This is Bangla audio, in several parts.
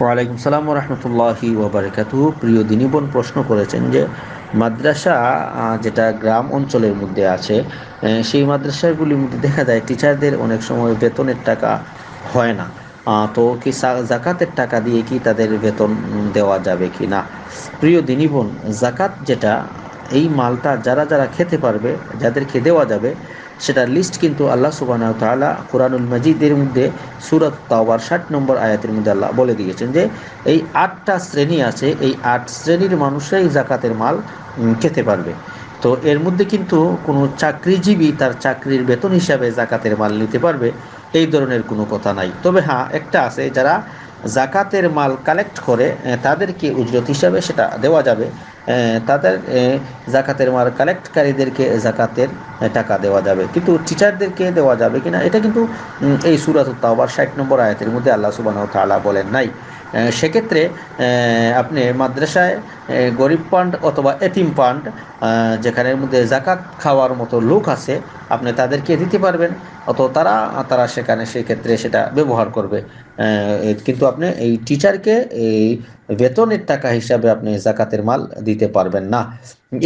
ওয়ালাইকুম সালাম রহমতুল্লাহি ওবরাকাতু। প্রিয় দিনী বোন, প্রশ্ন করেছেন যে, মাদ্রাসা যেটা গ্রাম অঞ্চলের মধ্যে আছে সেই মাদ্রাসাগুলির মধ্যে দেখা যায় টিচারদের অনেক সময় বেতনের টাকা হয় না। তো কি জাকাতের টাকা দিয়ে কি তাদের বেতন দেওয়া যাবে কি না? প্রিয় দিনী বোন, জাকাত যেটা, এই মালটা যারা যারা খেতে পারবে, যাদেরকে দেওয়া যাবে সেটার লিস্ট কিন্তু আল্লাহ সুবাহ তালা কোরআনুল মজিদের মধ্যে সুরত তাওয়ার ষাট নম্বর আয়াতের মধ্যে আল্লাহ বলে দিয়েছেন যে, এই আটটা শ্রেণি আছে, এই আট শ্রেণির মানুষরাই জাকাতের মাল খেতে পারবে। তো এর মধ্যে কিন্তু কোনো চাকরিজীবী তার চাকরির বেতন হিসাবে জাকাতের মাল নিতে পারবে, এই ধরনের কোনো কথা নাই। তবে হ্যাঁ একটা আছে, যারা জাকাতের মাল কালেক্ট করে তাদেরকে উজরত হিসাবে সেটা দেওয়া যাবে। তাদের জাকাতের মাল কালেক্টকারীদেরকে জাকাতের টাকা দেওয়া যাবে। কিন্তু টিচারদেরকে দেওয়া যাবে কিনা, এটা কিন্তু এই সুরাত তাওবার ষাট নম্বর আয়াতের মধ্যে আল্লাহ সুবাহ তালা বলেন নাই। সেক্ষেত্রে আপনি মাদ্রাসায় গরিব পান্ড অথবা এতিম পান্ড যেখানের মধ্যে জাকাত খাওয়ার মতো লোক আছে আপনি তাদেরকে দিতে পারবেন অত তারা তারা সেখানে সেই ক্ষেত্রে সেটা ব্যবহার করবে। কিন্তু আপনি এই টিচারকে এই বেতনের টাকা হিসাবে আপনি জাকাতের মাল দিতে পারবেন না।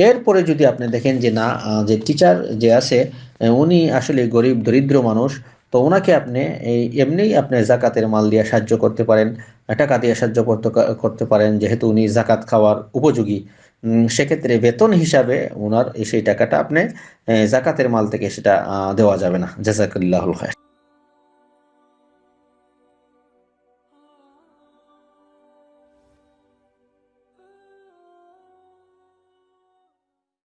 এরপরে যদি আপনি দেখেন যে না যে টিচার যে আছে উনি আসলে গরিব, দরিদ্র মানুষ, তো ওনাকে আপনি এই এমনিই আপনি জাকাতের মাল দিয়ে সাহায্য করতে পারেন, টাকা দিয়ে সাহায্য করতে করতে পারেন, যেহেতু উনি জাকাত খাওয়ার উপযোগী। সেক্ষেত্রে বেতন হিসাবে ওনার সেই টাকাটা আপনি জাকাতের মাল থেকে সেটা দেওয়া যাবে না। জাজাকুল্লাহুল খায়